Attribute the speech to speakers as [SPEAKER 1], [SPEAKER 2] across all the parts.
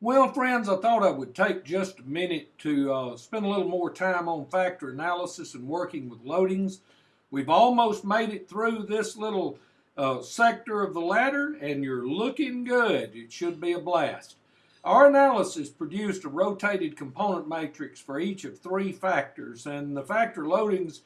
[SPEAKER 1] Well, friends, I thought I would take just a minute to uh, spend a little more time on factor analysis and working with loadings. We've almost made it through this little uh, sector of the ladder, and you're looking good. It should be a blast. Our analysis produced a rotated component matrix for each of three factors, and the factor loadings,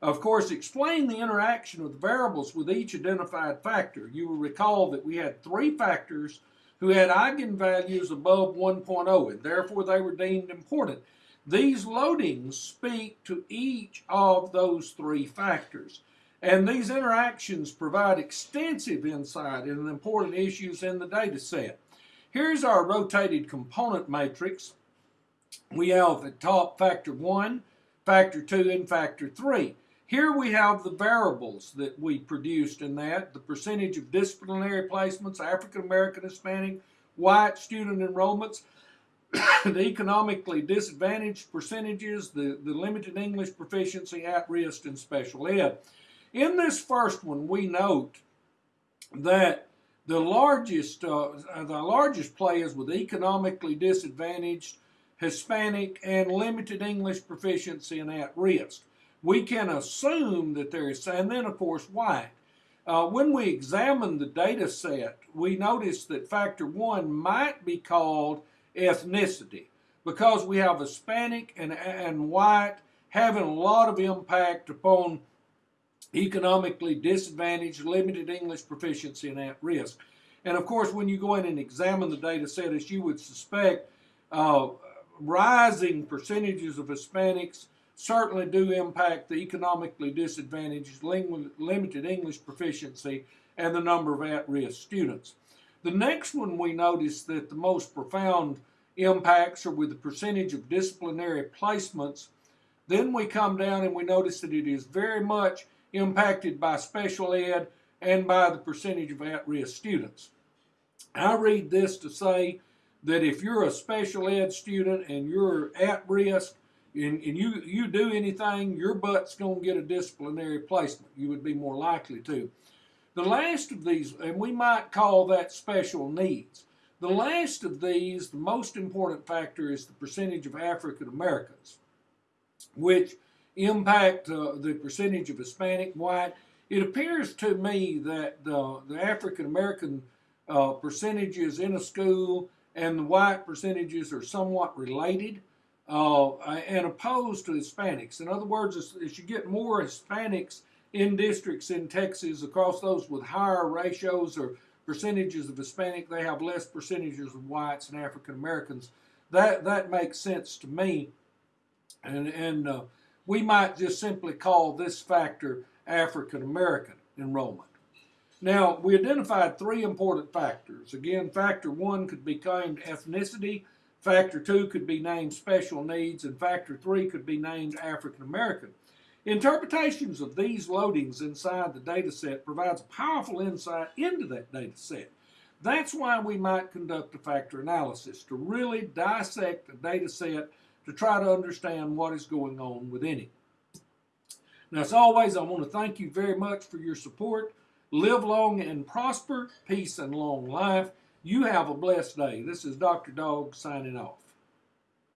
[SPEAKER 1] of course, explain the interaction of the variables with each identified factor. You will recall that we had three factors who had eigenvalues above 1.0, and therefore they were deemed important. These loadings speak to each of those three factors. And these interactions provide extensive insight into important issues in the data set. Here's our rotated component matrix. We have at top factor 1, factor 2, and factor 3. Here we have the variables that we produced in that, the percentage of disciplinary placements, African American, Hispanic, white student enrollments, the economically disadvantaged percentages, the, the limited English proficiency, at risk, and special ed. In this first one, we note that the largest, uh, the largest players with economically disadvantaged, Hispanic, and limited English proficiency and at risk we can assume that there is, and then of course white. Uh, when we examine the data set, we notice that factor one might be called ethnicity because we have Hispanic and, and white having a lot of impact upon economically disadvantaged, limited English proficiency, and at risk. And of course, when you go in and examine the data set, as you would suspect, uh, rising percentages of Hispanics certainly do impact the economically disadvantaged, limited English proficiency, and the number of at-risk students. The next one we notice that the most profound impacts are with the percentage of disciplinary placements. Then we come down and we notice that it is very much impacted by special ed and by the percentage of at-risk students. I read this to say that if you're a special ed student and you're at risk, and, and you, you do anything, your butt's going to get a disciplinary placement. You would be more likely to. The last of these, and we might call that special needs. The last of these, the most important factor is the percentage of African Americans, which impact uh, the percentage of Hispanic, white. It appears to me that the, the African American uh, percentages in a school and the white percentages are somewhat related uh, and opposed to Hispanics. In other words, as, you get more Hispanics in districts in Texas, across those with higher ratios or percentages of Hispanic, they have less percentages of whites and African Americans. That that makes sense to me, and and uh, we might just simply call this factor African American enrollment. Now, we identified three important factors. Again, factor one could be named ethnicity, Factor 2 could be named special needs, and Factor 3 could be named African American. Interpretations of these loadings inside the data set provides a powerful insight into that data set. That's why we might conduct a factor analysis, to really dissect a data set to try to understand what is going on within it. Now, as always, I want to thank you very much for your support. Live long and prosper, peace and long life. You have a blessed day. This is Dr. Dog signing off.